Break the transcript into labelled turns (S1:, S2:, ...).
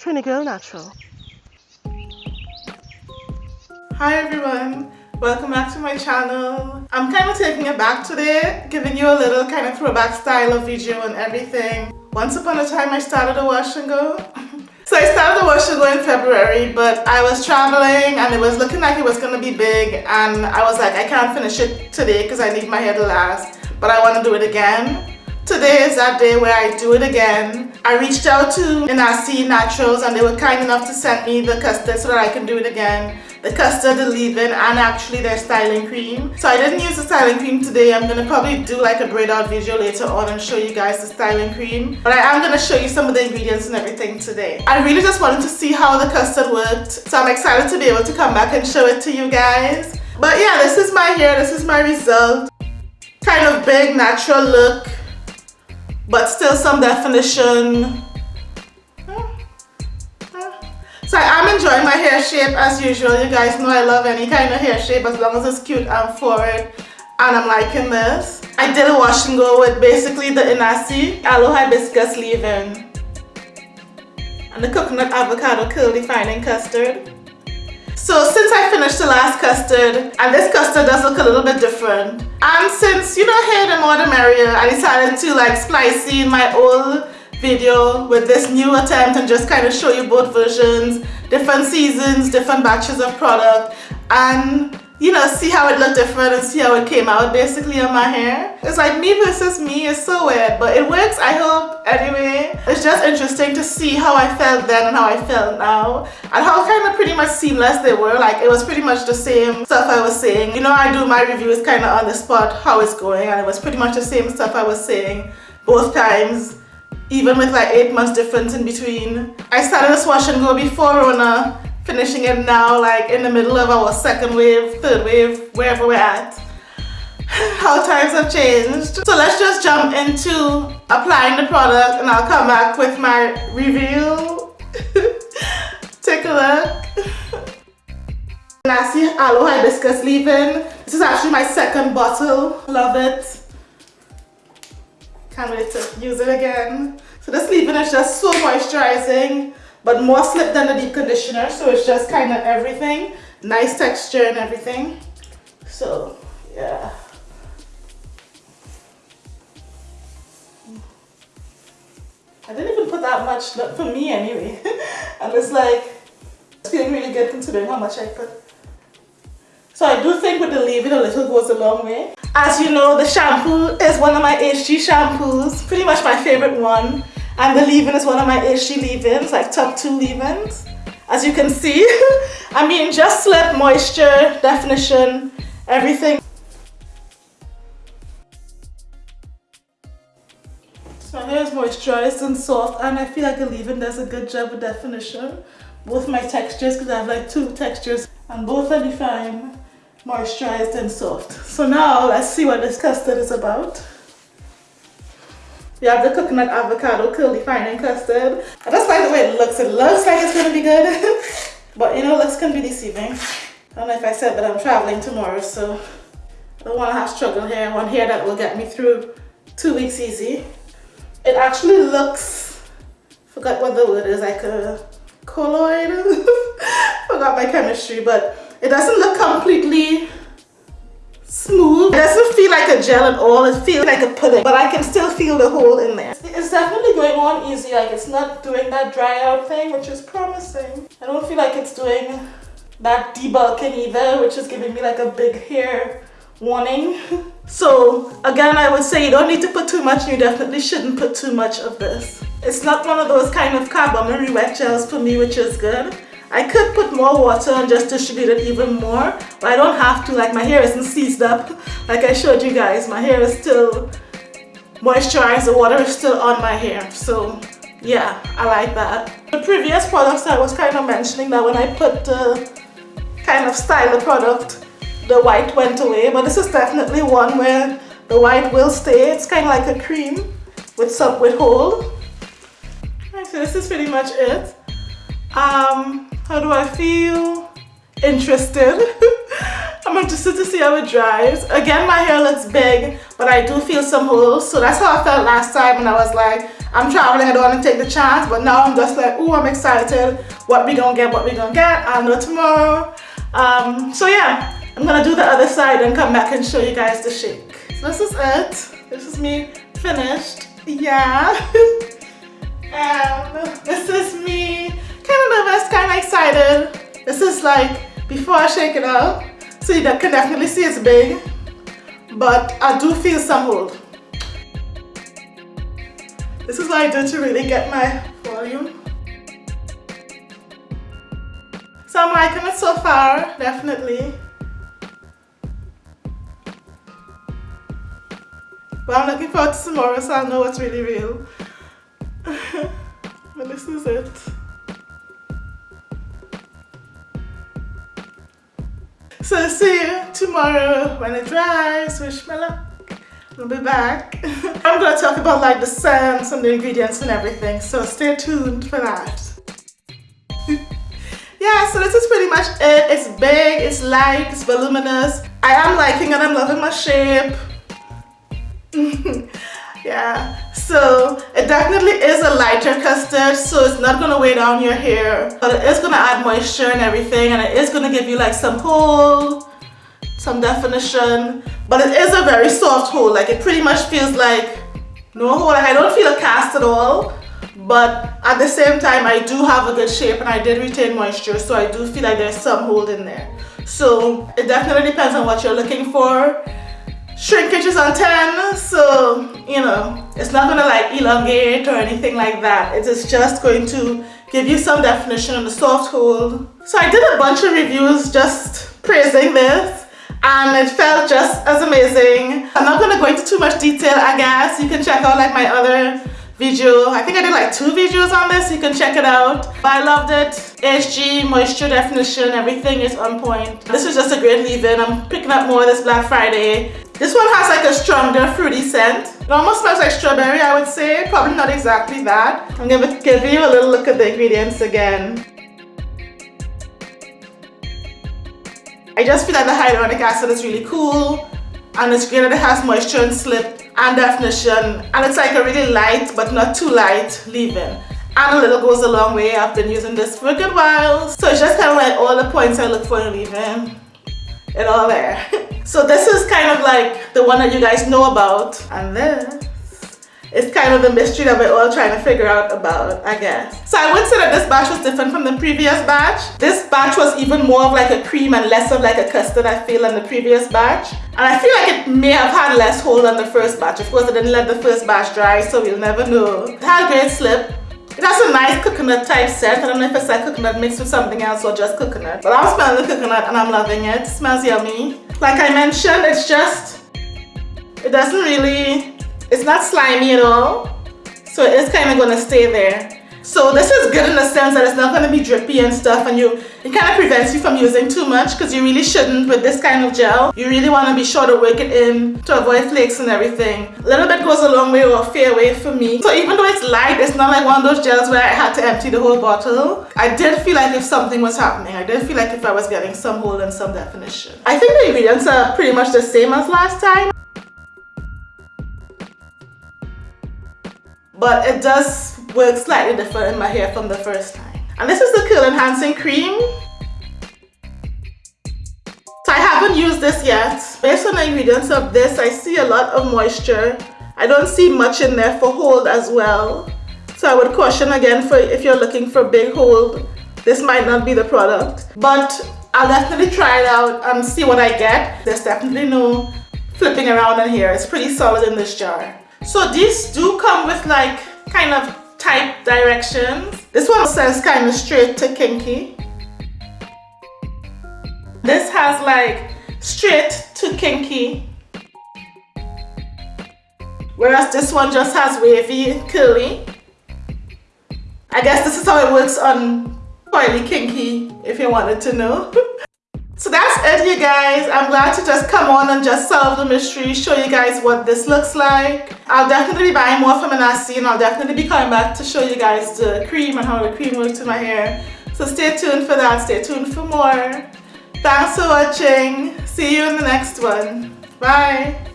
S1: Trini Girl Natural.
S2: Hi everyone, welcome back to my channel. I'm kind of taking it back today, giving you a little kind of throwback style of video and everything. Once upon a time I started a wash and go. so I started a wash and go in February, but I was traveling and it was looking like it was going to be big and I was like, I can't finish it today because I need my hair to last, but I want to do it again. Today is that day where I do it again. I reached out to Inahsi Naturals and they were kind enough to send me the custard so that I can do it again. The custard, the leave-in, and actually their styling cream. So I didn't use the styling cream today. I'm going to probably do like a braid out video later on and show you guys the styling cream. But I am going to show you some of the ingredients and everything today. I really just wanted to see how the custard worked. So I'm excited to be able to come back and show it to you guys. But yeah, this is my hair. This is my result. Kind of big, natural look but still some definition. So I am enjoying my hair shape as usual. You guys know I love any kind of hair shape as long as it's cute and forward. And I'm liking this. I did a wash and go with basically the Inahsi Aloe Hibiscus leave-in. And the coconut avocado curl defining custard. So since I finished the last custard, and this custard does look a little bit different, and since, you know, hair the more the merrier, I decided to like splice in my old video with this new attempt and just kind of show you both versions, different seasons, different batches of product, and you know, see how it looked different and see how it came out basically on my hair. It's like me versus me, it's so weird, but it works, I hope, anyway. It's just interesting to see how I felt then and how I felt now, and how kind of pretty much seamless they were. Like, it was pretty much the same stuff I was saying. You know, I do my reviews kind of on the spot, how it's going, and it was pretty much the same stuff I was saying both times even with like eight months difference in between. I started this wash and go before Rona finishing it now like in the middle of our second wave, third wave, wherever we're at. How times have changed. So let's just jump into applying the product and I'll come back with my review. Take a look. Inahsi Aloe Hibiscus leave-in. This is actually my second bottle. Love it. Can't wait to use it again. So this leave-in is just so moisturizing but more slip than the deep conditioner so it's just kind of everything. Nice texture and everything. So yeah. I didn't even put that much not for me anyway. And it's like it's feeling really good considering how much I put. So I do think with the leave-in a little goes a long way. As you know the shampoo is one of my HG shampoos. Pretty much my favorite one and the leave-in is one of my HG leave-ins, like top two leave-ins. As you can see, I mean just slip, moisture, definition, everything. So my hair is moisturized and soft and I feel like the leave-in does a good job with definition. Both my textures, because I have like two textures and both are defined, moisturized and soft. So now let's see what this custard is about. We have the coconut avocado curl defining custard. I just like the way it looks. It looks like it's gonna be good. but you know, looks can be deceiving. I don't know if I said that I'm traveling tomorrow, so I don't wanna have struggle here. I want hair that will get me through two weeks easy. It actually looks, forgot what the word is, like a colloid. forgot my chemistry, but it doesn't look completely smooth. It doesn't feel like a gel at all. It feels like a pudding, but I can still feel the hole in there. It's definitely going on easy. Like it's not doing that dry out thing, which is promising. I don't feel like it's doing that debulking either, which is giving me like a big hair warning. so again, I would say you don't need to put too much. You definitely shouldn't put too much of this. It's not one of those kind of carbomery wet gels for me, which is good. I could put more water and just distribute it even more, but I don't have to, like my hair isn't seized up. Like I showed you guys, my hair is still moisturized, the water is still on my hair. So yeah, I like that. The previous products I was kind of mentioning that when I put the kind of style the product, the white went away, but this is definitely one where the white will stay. It's kind of like a cream with some with hold. so this is pretty much it. Um, how do I feel? Interested. I'm interested to see how it dries. Again, my hair looks big, but I do feel some holes. So that's how I felt last time when I was like, I'm traveling, I don't want to take the chance, but now I'm just like, oh, I'm excited. What we gonna get, what we gonna get, I'll know tomorrow. Um, so yeah, I'm gonna do the other side and come back and show you guys the shake. So this is it. This is me finished. Yeah. and this is me kind of nervous, kind of excited. This is like before I shake it out. So you can definitely see it's big, but I do feel some hold. This is what I do to really get my volume. So I'm liking it so far, definitely. But I'm looking forward to tomorrow so I'll know what's really real. but this is it. See you tomorrow when it dries. Wish me luck. I'll be back. I'm gonna talk about like the scents and the ingredients and everything. So stay tuned for that. yeah, so this is pretty much it. It's big, it's light, it's voluminous. I am liking it, I'm loving my shape. yeah so it definitely is a lighter custard so it's not going to weigh down your hair. But it is going to add moisture and everything and it is going to give you like some hold some definition. But it is a very soft hold like it pretty much feels like no hold. Like I don't feel a cast at all but at the same time I do have a good shape and I did retain moisture so I do feel like there's some hold in there. So it definitely depends on what you're looking for shrinkage is on 10 so you know it's not gonna like elongate or anything like that it is just going to give you some definition on the soft hold so I did a bunch of reviews just praising this and it felt just as amazing I'm not gonna go into too much detail I guess you can check out like my other video. I think I did like two videos on this. You can check it out. but I loved it. HG, moisture definition, everything is on point. This is just a great leave-in. I'm picking up more this Black Friday. This one has like a stronger fruity scent. It almost smells like strawberry, I would say. Probably not exactly that. I'm going to give you a little look at the ingredients again. I just feel like the hyaluronic acid is really cool and it's great that it has moisture and slip and definition and it's like a really light but not too light leave-in and a little goes a long way I've been using this for a good while so it's just kind of like all the points I look for in leave-in it all there so this is kind of like the one that you guys know about and then it's kind of the mystery that we're all trying to figure out about, I guess. So I would say that this batch was different from the previous batch. This batch was even more of like a cream and less of like a custard I feel than the previous batch. And I feel like it may have had less hold than the first batch. Of course, I didn't let the first batch dry, so we'll never know. It had a great slip. It has a nice coconut type scent. I don't know if it's like coconut mixed with something else or just coconut. But I'm smelling the coconut and I'm loving it. it smells yummy. Like I mentioned, it's just, it doesn't really it's not slimy at all. So it's kind of going to stay there. So this is good in the sense that it's not going to be drippy and stuff and you it kind of prevents you from using too much because you really shouldn't with this kind of gel. You really want to be sure to work it in to avoid flakes and everything. A little bit goes a long way or a fair way for me. So even though it's light, it's not like one of those gels where I had to empty the whole bottle. I did feel like if something was happening, I did feel like if I was getting some hold and some definition. I think the ingredients are pretty much the same as last time. But it does work slightly different in my hair from the first time. And this is the Curl Enhancing Cream. So I haven't used this yet. Based on the ingredients of this, I see a lot of moisture. I don't see much in there for hold as well. So I would caution again for if you're looking for big hold, this might not be the product. But I'll definitely try it out and see what I get. There's definitely no flipping around in here. It's pretty solid in this jar. So these do come with like kind of type directions. This one says kind of straight to kinky. This has like straight to kinky. Whereas this one just has wavy and curly. I guess this is how it works on coily kinky if you wanted to know. So that's it you guys. I'm glad to just come on and just solve the mystery, show you guys what this looks like. I'll definitely be buying more from Inahsi and I'll definitely be coming back to show you guys the cream and how the cream works in my hair. So stay tuned for that, stay tuned for more. Thanks for watching. See you in the next one. Bye.